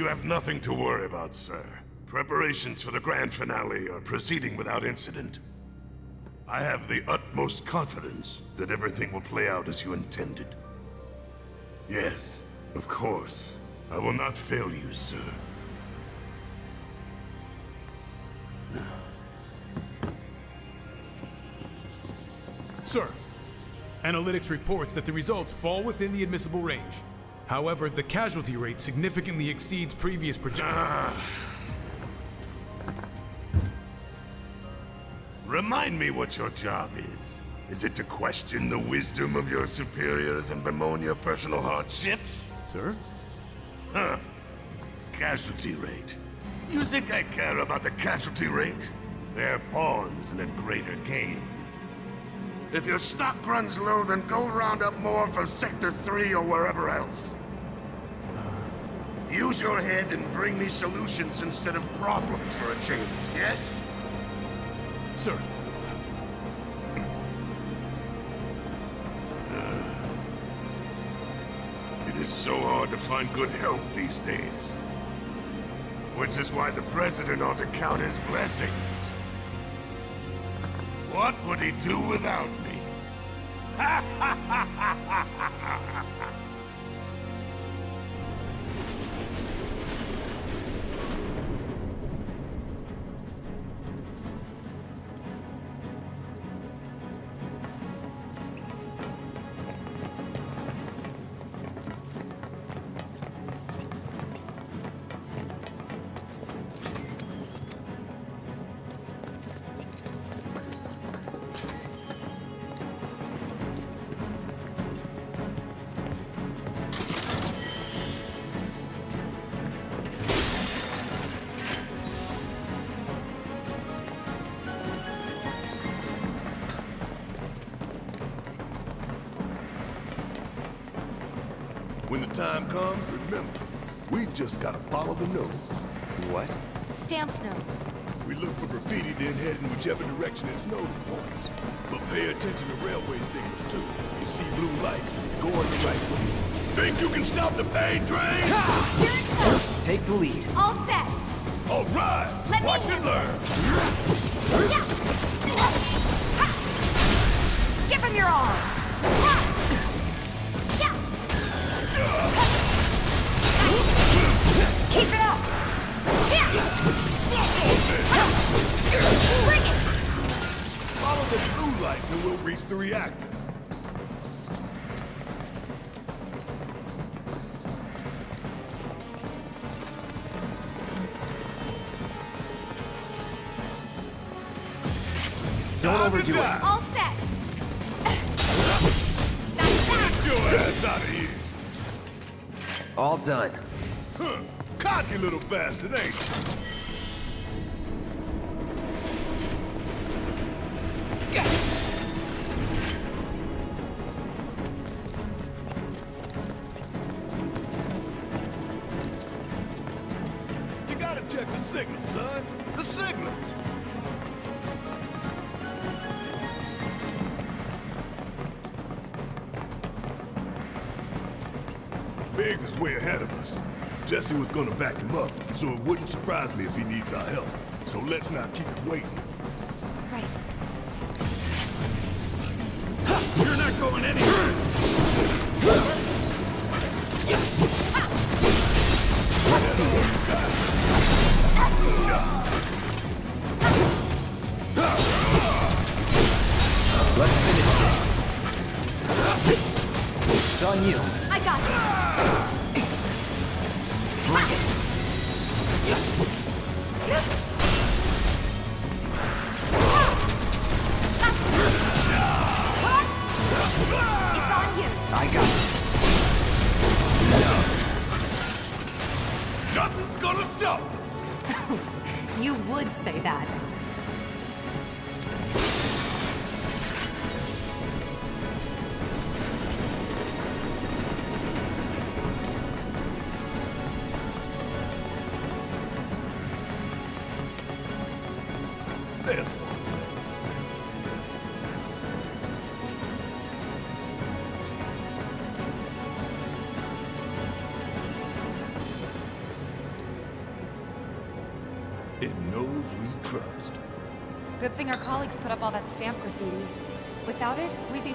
You have nothing to worry about, sir. Preparations for the grand finale are proceeding without incident. I have the utmost confidence that everything will play out as you intended. Yes, of course. I will not fail you, sir. Sir, analytics reports that the results fall within the admissible range. However, the casualty rate significantly exceeds previous projections. Remind me what your job is. Is it to question the wisdom of your superiors and bemoan your personal hardships? Sir? Huh. Casualty rate. You think I care about the casualty rate? They're pawns in a greater game. If your stock runs low, then go round up more from Sector 3 or wherever else. Use your head and bring me solutions instead of problems for a change, yes? Sir. It is so hard to find good help these days. Which is why the President ought to count his blessings. What would he do without me? Ha ha ha ha ha ha whichever direction its nose points. But pay attention to railway signals, too. You see blue lights, go on the right way. Think you can stop the pain train? Here it comes. Take the lead. All set. All right! Let me Watch and handle learn! Yeah. Ha. Give him your all. Lights and we'll reach the reactor. Don't overdo it. All set. That's that. Get your ass out of here! All done. Huh. Cocky little bastard, ain't you? You Jessie was gonna back him up, so it wouldn't surprise me if he needs our help. So let's not keep him waiting. Right. You're not going anywhere! Let's finish this. It's on you. I got this. You would say that.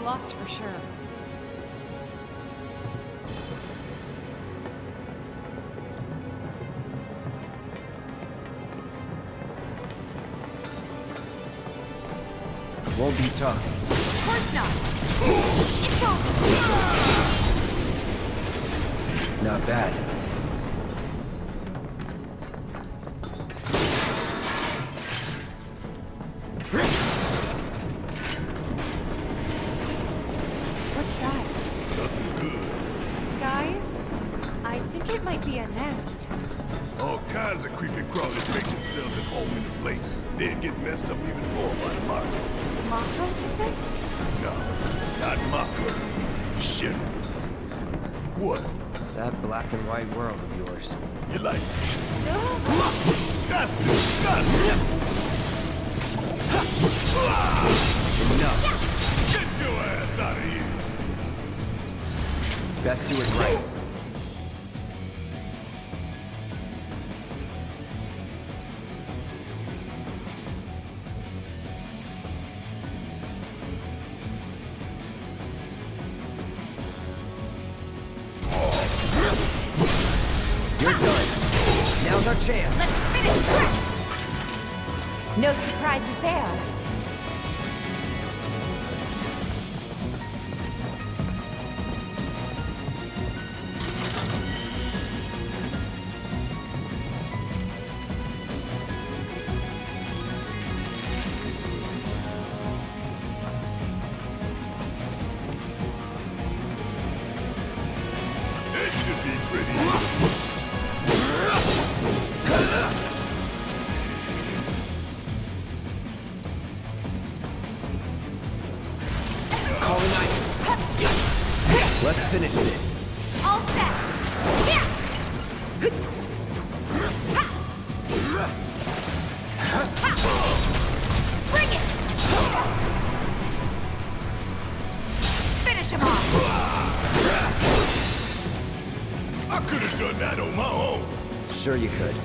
Lost for sure. Won't be tough. Of course not! It's all... Not bad. Might be a nest. All kinds of creepy crawlers make themselves at home in the plate. They'd get messed up even more by the Mako. Mako did this? No, not Mako. Shinra. What? That black and white world of yours. You like it? Ugh. That's disgusting! Enough. Get your ass out of here! Best do it right. Let's finish this. All set! Yeah! Bring it! Finish him off! I could have done that on my own. Sure you could.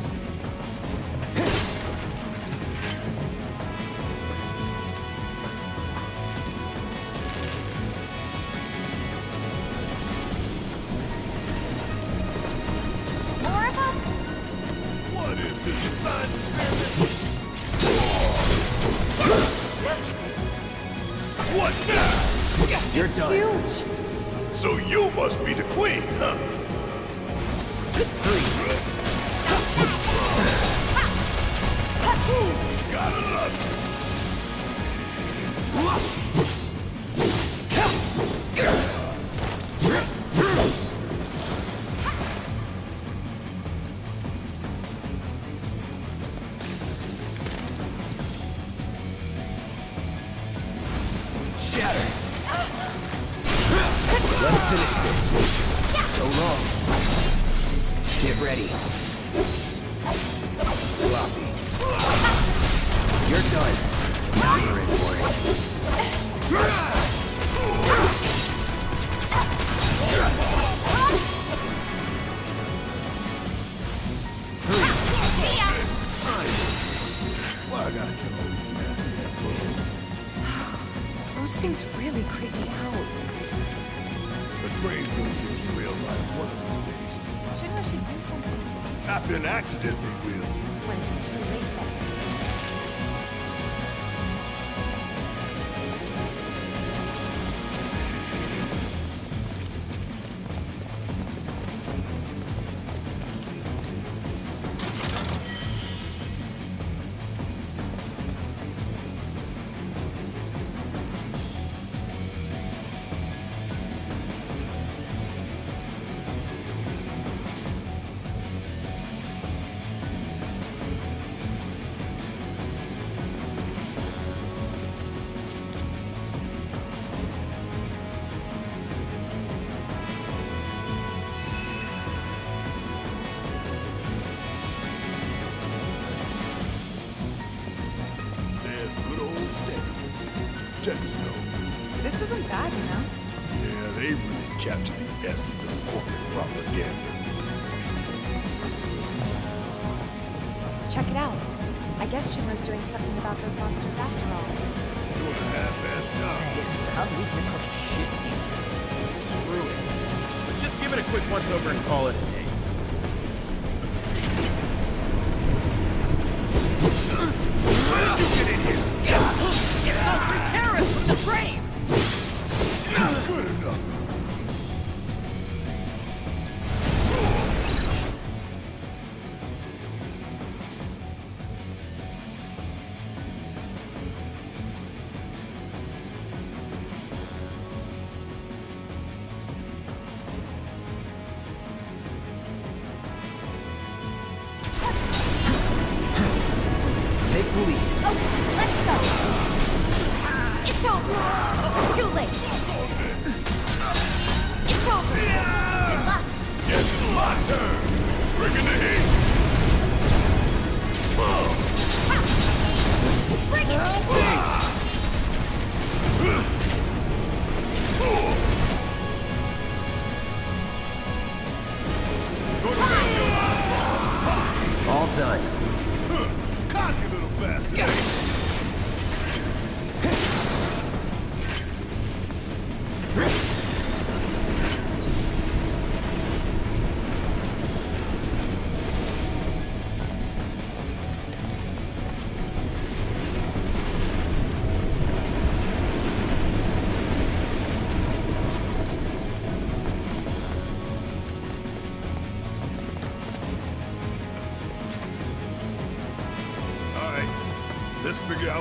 you Check it out. I guess Shinra's doing something about those monsters after all. Doing a half-assed job. How do we get such a shit detail? Screw it. Let's just give it a quick once-over and call it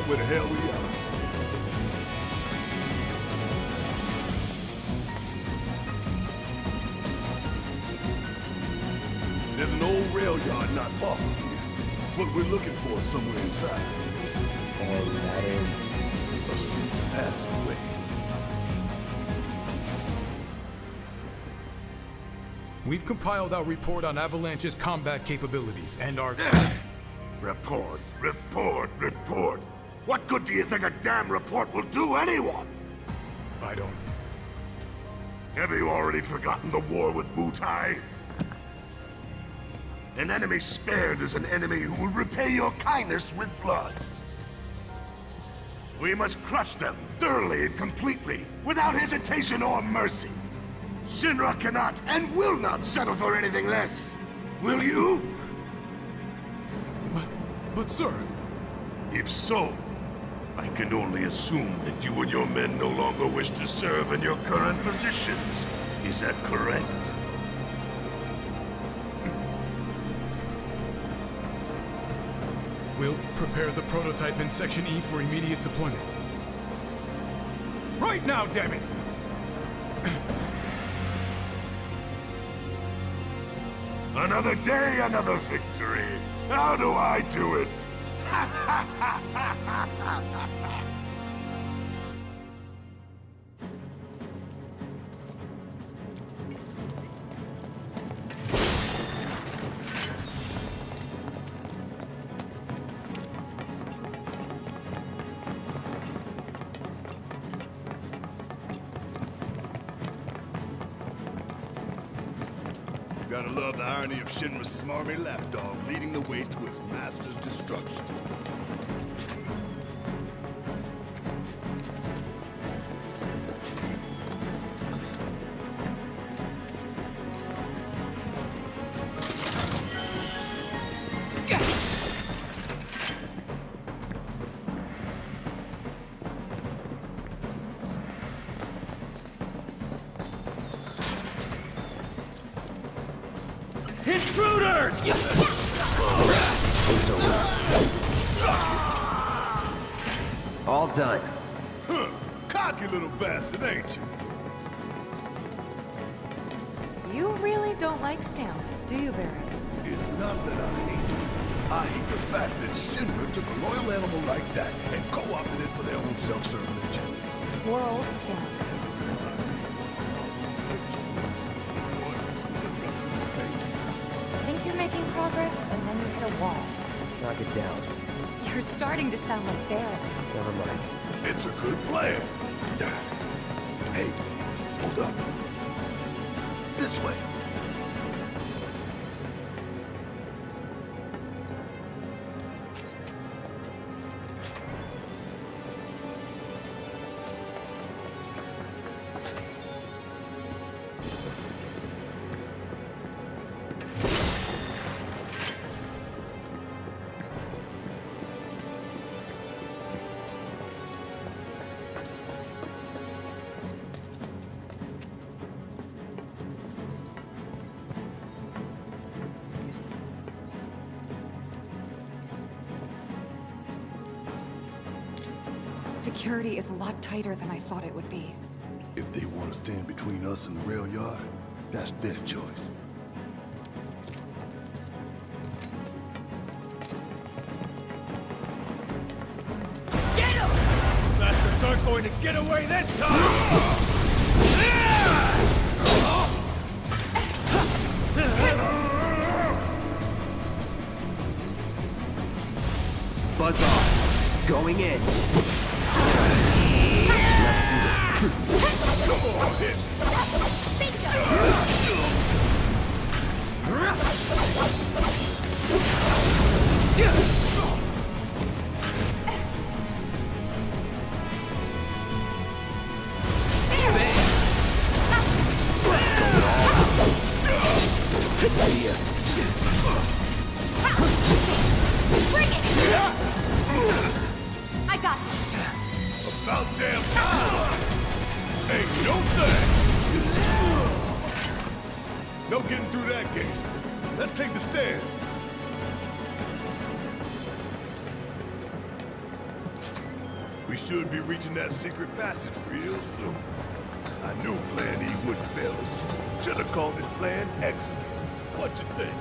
where the hell we are. There's an old rail yard not far from here. What we're looking for is somewhere inside. And that is... A secret passageway. We've compiled our report on Avalanche's combat capabilities and our... Report, report, report. What good do you think a damn report will do anyone? I don't... Have you already forgotten the war with Wutai? An enemy spared is an enemy who will repay your kindness with blood. We must crush them thoroughly and completely, without hesitation or mercy. Shinra cannot and will not settle for anything less. Will you? But, but sir... If so, I can only assume that you and your men no longer wish to serve in your current positions. Is that correct? We'll prepare the prototype in Section E for immediate deployment. Right now, damn it! Another day, another victory. How do I do it? Gotta love the irony of Shinra's smarmy lapdog leading the way master's destruction. Really don't like Stamp, do you, Barret? It's not that I hate it. I hate the fact that Shinra took a loyal animal like that and co-opted it for their own self-serving agenda. Poor old Stamp. Think you're making progress, and then you hit a wall. Knock it down. You're starting to sound like Barret. Never mind. It's a good plan. Hey, hold up. Security is a lot tighter than I thought it would be. If they want to stand between us and the rail yard, that's their choice. Get him! Bastards aren't going to get away this time! Buzz off. Going in. Secret passage real soon. I knew Plan E wouldn't fail us. Should have called it Plan Excellent. What you think,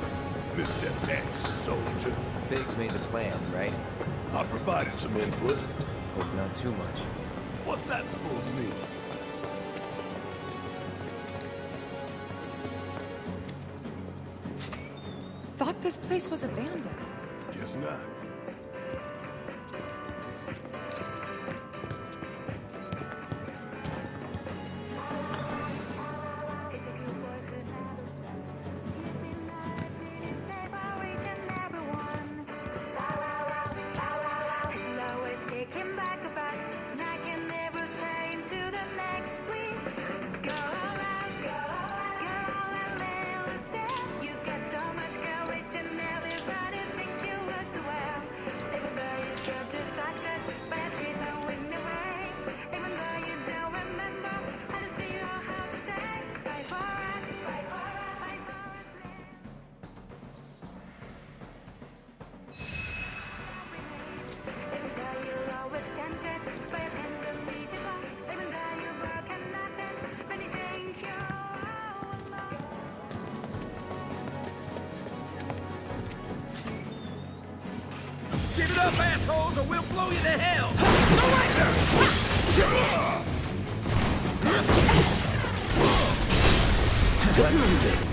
Mr. Ex-Soldier? Biggs made the plan, right? I provided some input. Hope not too much. What's that supposed to mean? Thought this place was abandoned. Guess not. Up, assholes, or we'll blow you to hell! Let's do this.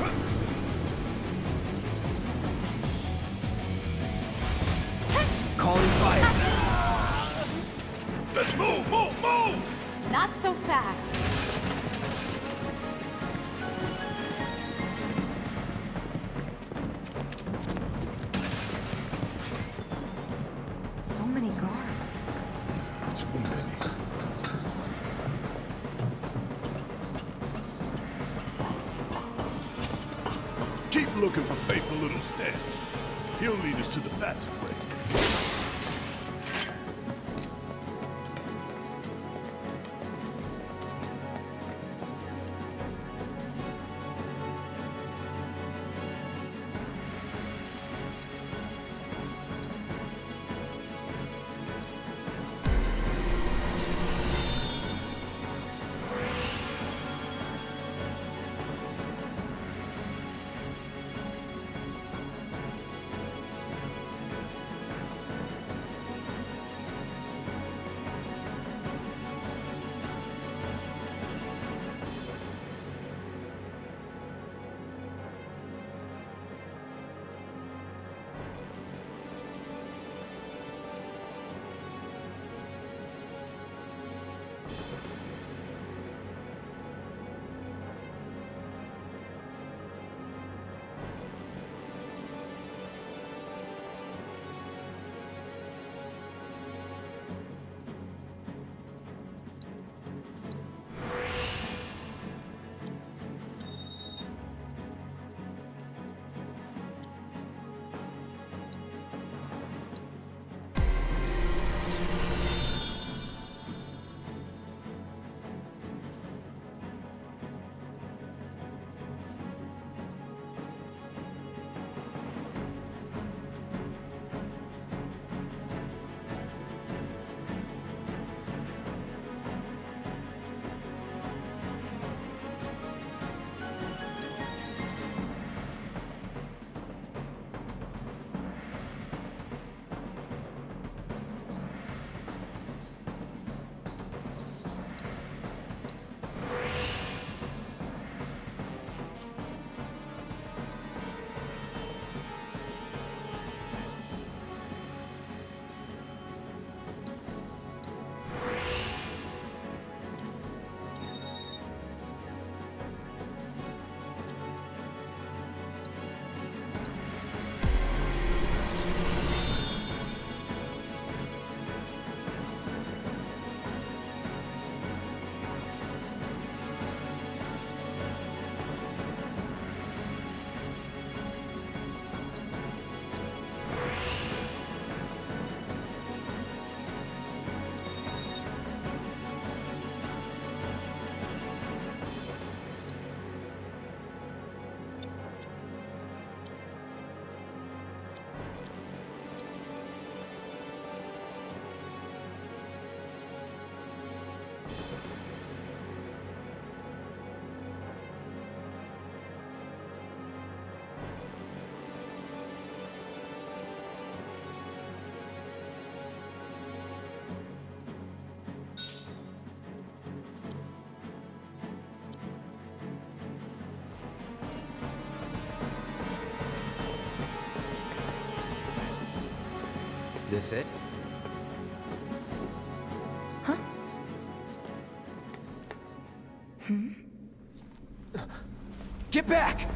Looking for faithful little Stamp. He'll lead us to the passageway. this it? Huh? Hmm? Get back!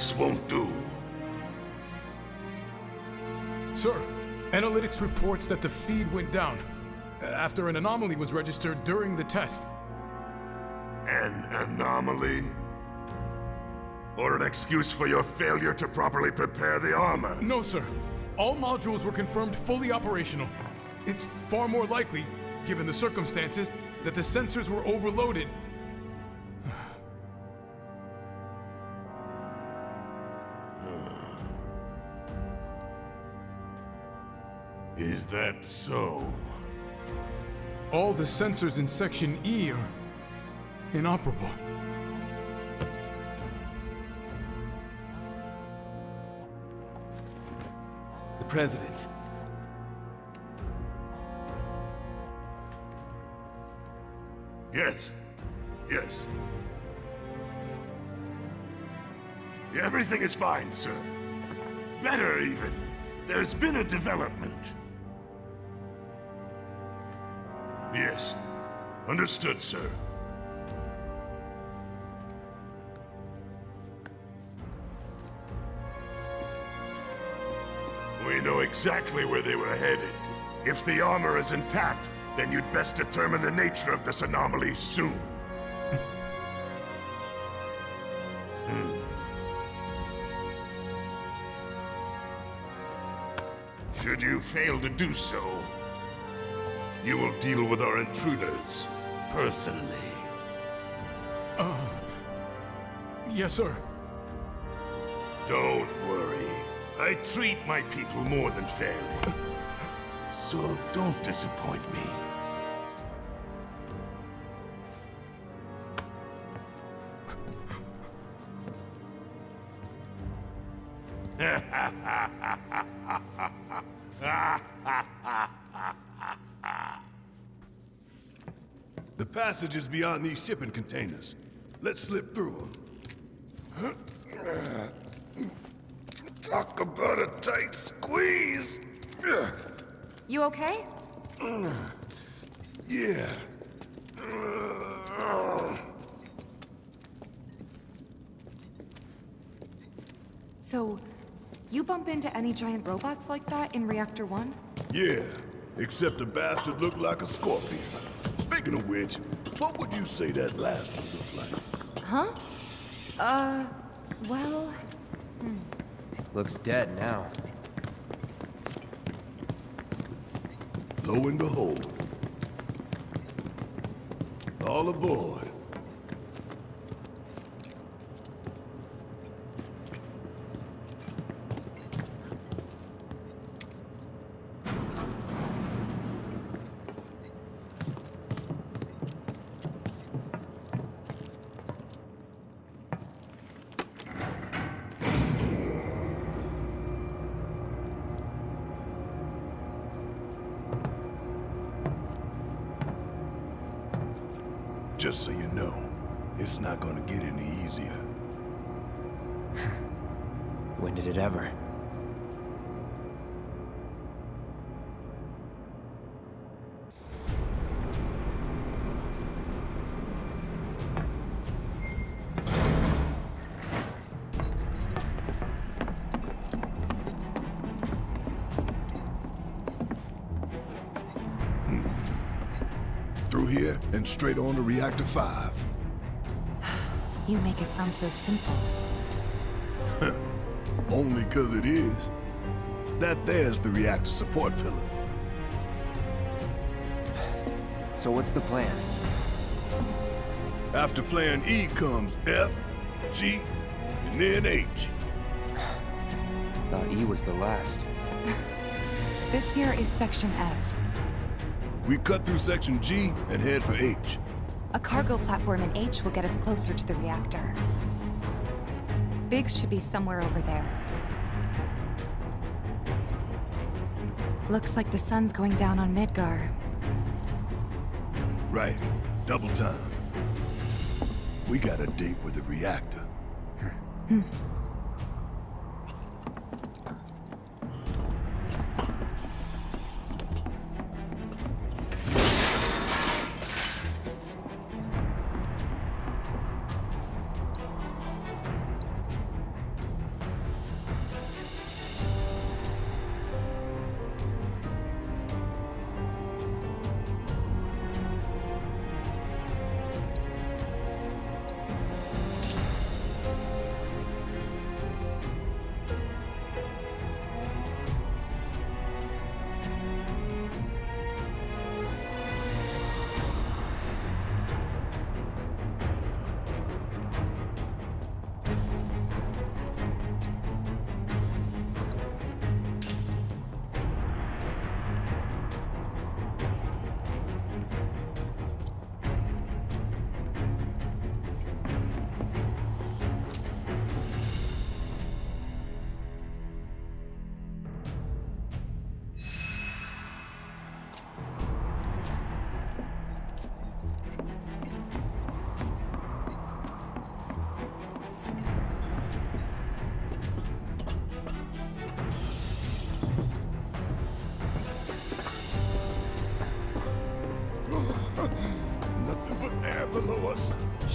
This won't do. Sir, analytics reports that the feed went down uh, after an anomaly was registered during the test. An anomaly? Or an excuse for your failure to properly prepare the armor? No, sir. All modules were confirmed fully operational. It's far more likely, given the circumstances, that the sensors were overloaded that so? All the sensors in Section E are inoperable. The President. Yes. Yes. Everything is fine, sir. Better, even. There's been a development. Yes. Understood, sir. We know exactly where they were headed. If the armor is intact, then you'd best determine the nature of this anomaly soon. Hmm. Should you fail to do so, you will deal with our intruders personally. Uh, yes, sir. Don't worry. I treat my people more than fairly. Uh, so don't disappoint me. The passage is beyond these shipping containers. Let's slip through them. Talk about a tight squeeze. You okay? Yeah. So, you bump into any giant robots like that in Reactor 1? Yeah. Except the bastard looked like a scorpion. Speaking of which, what would you say that last one looked like? Huh? Uh, well, Looks dead now. Lo and behold. All aboard. Straight on to Reactor 5. you make it sound so simple. Only 'cause it is. That there's the reactor support pillar. So what's the plan? After plan E comes F, G, and then H. Thought E was the last. This here is Section F. We cut through section G and head for H. A cargo platform in H will get us closer to the reactor. Biggs should be somewhere over there. Looks like the sun's going down on Midgar. Right. Double time. We got a date with the reactor. Hmm.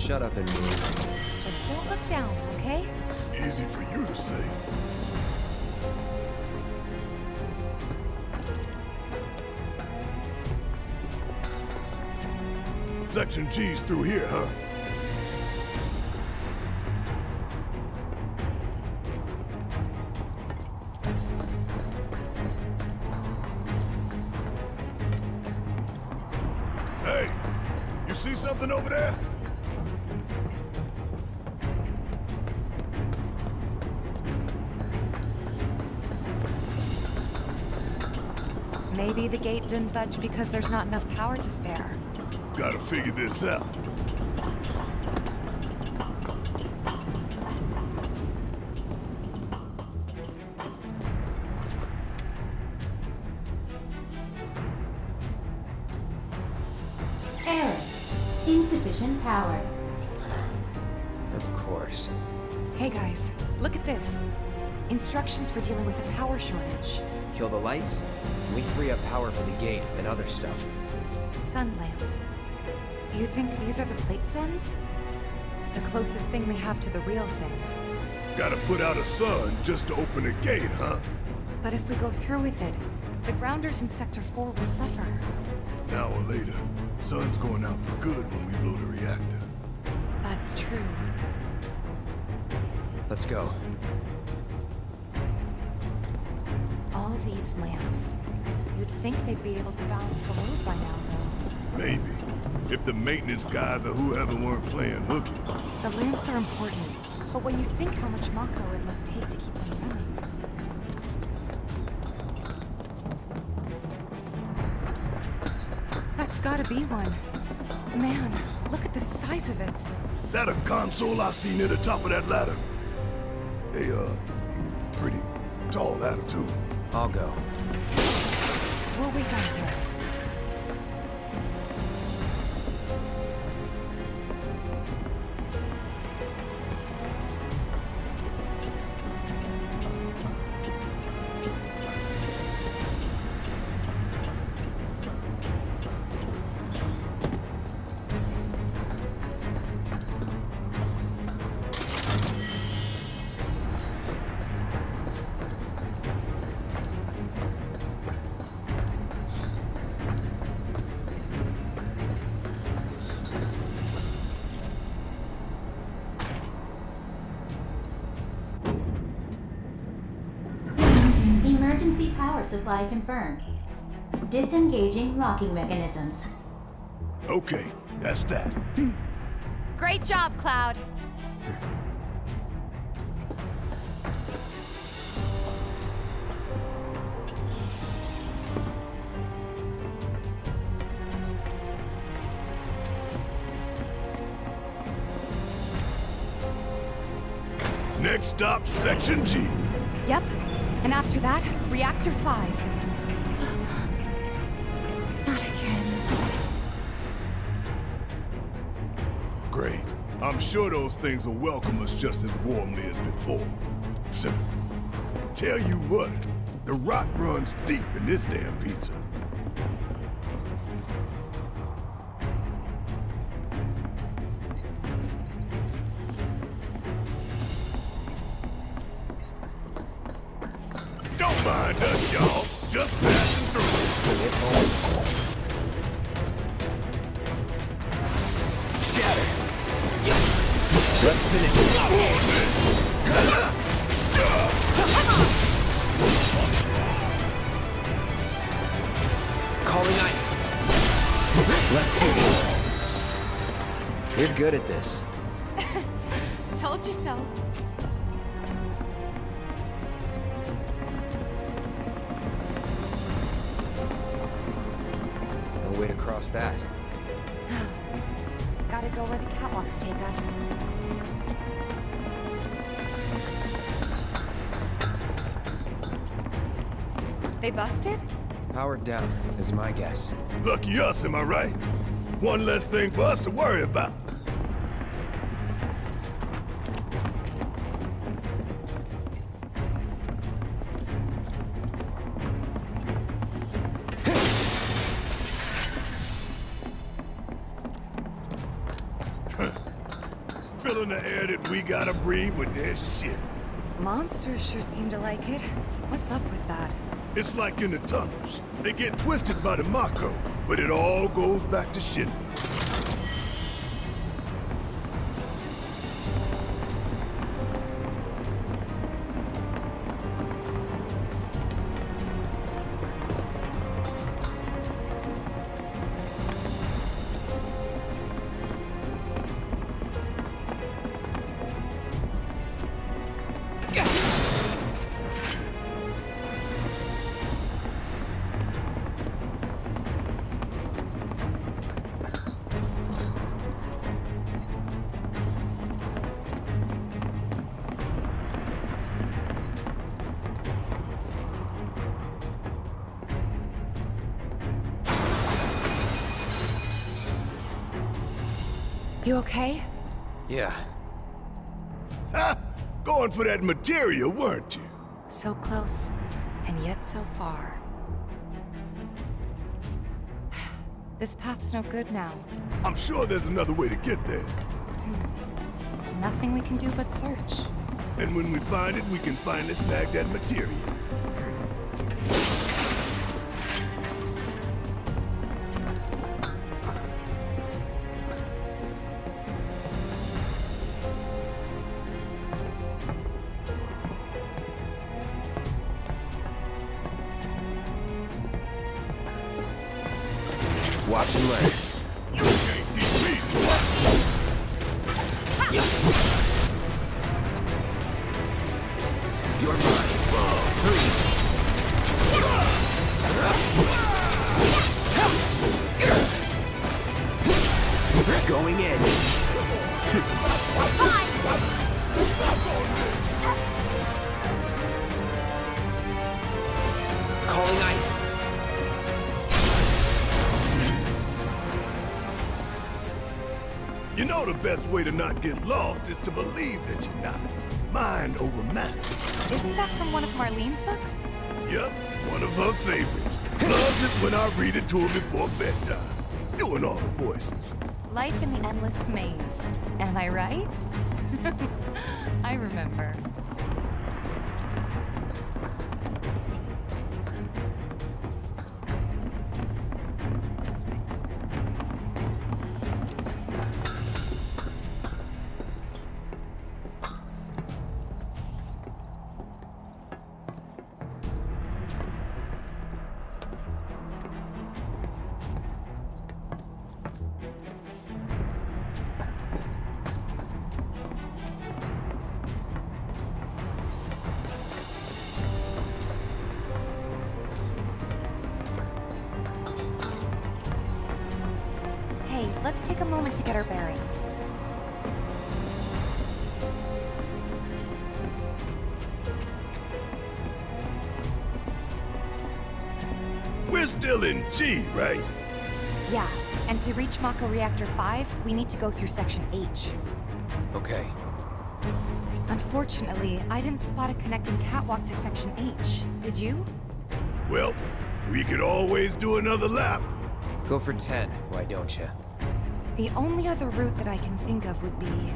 Shut up and move. Just don't look down, okay? Easy for you to say. Section G's through here, huh? Didn't budge because there's not enough power to spare. Gotta figure this out. Error. Insufficient power. Of course. Hey guys, look at this. Instructions for dealing with a power shortage. Kill the lights, we free up power for the gate and other stuff. Sun lamps. You think these are the plate suns? The closest thing we have to the real thing. Gotta put out a sun just to open a gate, huh? But if we go through with it, the grounders in Sector 4 will suffer. An hour later, sun's going out for good when we blow the reactor. That's true. Let's go. Think they'd be able to balance the load by now, though. Maybe. If the maintenance guys or whoever weren't playing hooky. The lamps are important, but when you think how much Mako it must take to keep them running... That's gotta be one. Man, look at the size of it. That a console I see near the top of that ladder? A, uh, pretty tall ladder, too. I'll go. We'll wait here. Power supply confirmed. Disengaging locking mechanisms. Okay, that's that. Great job, Cloud. Next stop, Section G. Yep. And after that, Reactor 5. Not again. Great. I'm sure those things will welcome us just as warmly as before. So, tell you what, the rot runs deep in this damn pizza. Good at this. Told you so. No way to cross that. Gotta go where the catwalks take us. They busted? Powered down, is my guess. Lucky us, am I right? One less thing for us to worry about. Monsters sure seem to like it. What's up with that? It's like in the tunnels. They get twisted by the Mako, but it all goes back to Shinra. You okay? Yeah. Ha! Going for that materia, weren't you? So close, and yet so far. This path's no good now. I'm sure there's another way to get there. Hmm. Nothing we can do but search. And when we find it, we can finally snag that materia. Way to not get lost is to believe that you're not. Mind over matter. Isn't that from one of Marlene's books? Yep, one of her favorites. Loves it when I read it to her before bedtime. Doing all the voices. Life in the Endless Maze. Am I right? I remember. We're still in G, right? Yeah, and to reach Mako Reactor 5, we need to go through Section H. Okay. Unfortunately, I didn't spot a connecting catwalk to Section H. Did you? Well, we could always do another lap. Go for 10, why don't you? The only other route that I can think of would be...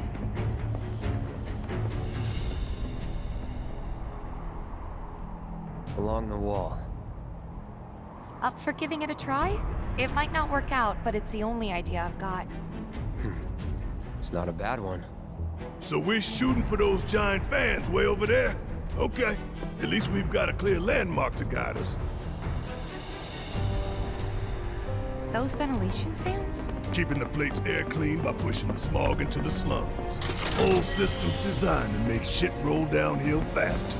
Along the wall. Up for giving it a try? It might not work out, but it's the only idea I've got. Hmm. It's not a bad one. So we're shooting for those giant fans way over there? Okay. At least we've got a clear landmark to guide us. Those ventilation fans? Keeping the plate's air clean by pushing the smog into the slums. Whole system's designed to make shit roll downhill faster.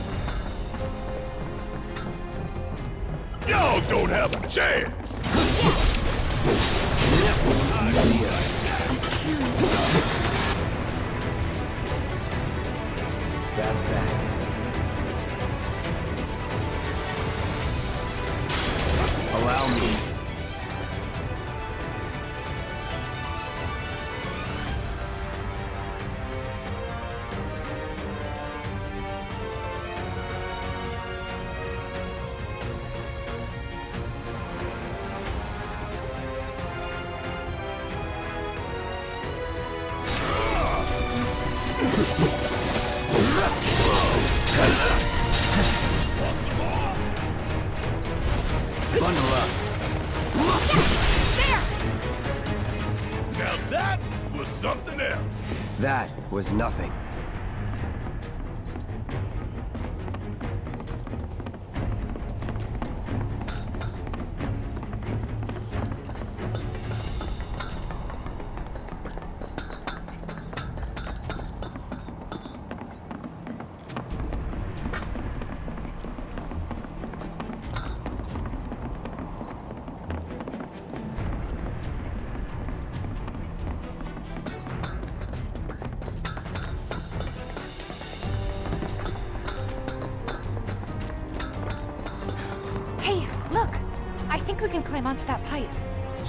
Y'all don't have a chance! That's was nothing.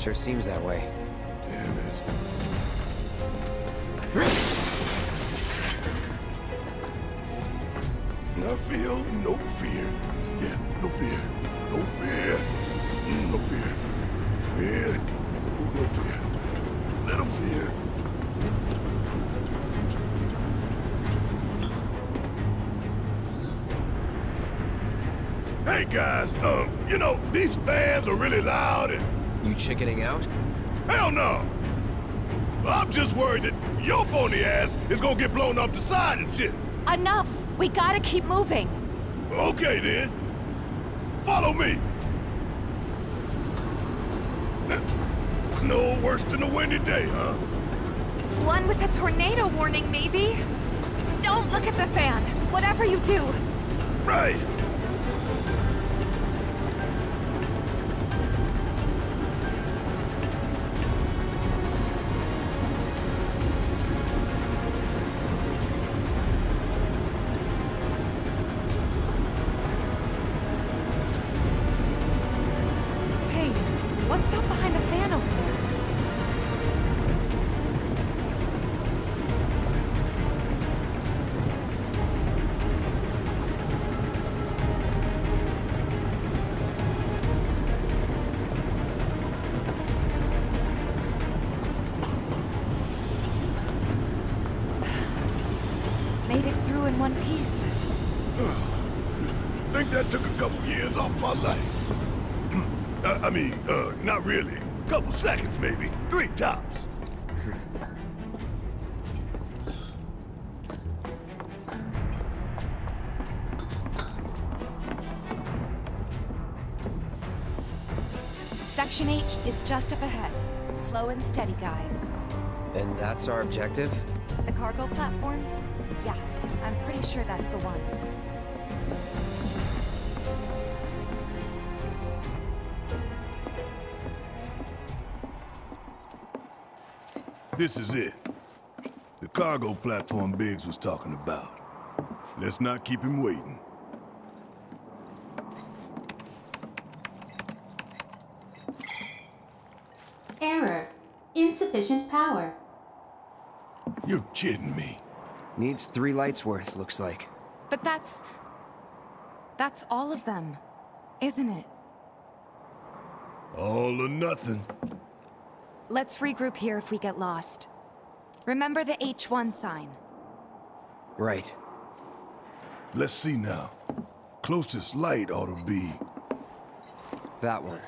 Sure seems that way. Damn it. No feel no fear. Yeah, no fear. No fear. Mm, No fear. No fear. No fear. Little fear. Hey guys, um, you know, these fans are really loud and You chickening out? hell no! I'm just worried that your phony ass is gonna get blown off the side and shit. Enough! We gotta keep moving! Okay then. Follow me. No worse than a windy day, huh? One with a tornado warning, maybe? Don't look at the fan! Whatever you do! Right. Section H is just up ahead. Slow and steady, guys. And that's our objective? The cargo platform? Yeah, I'm pretty sure that's the one. This is it. The cargo platform Biggs was talking about. Let's not keep him waiting. Error. Insufficient power. You're kidding me. Needs three lights worth, looks like. But that's... That's all of them, isn't it? All or nothing. Let's regroup here if we get lost. Remember the H1 sign. Right. Let's see now. Closest light ought to be That one.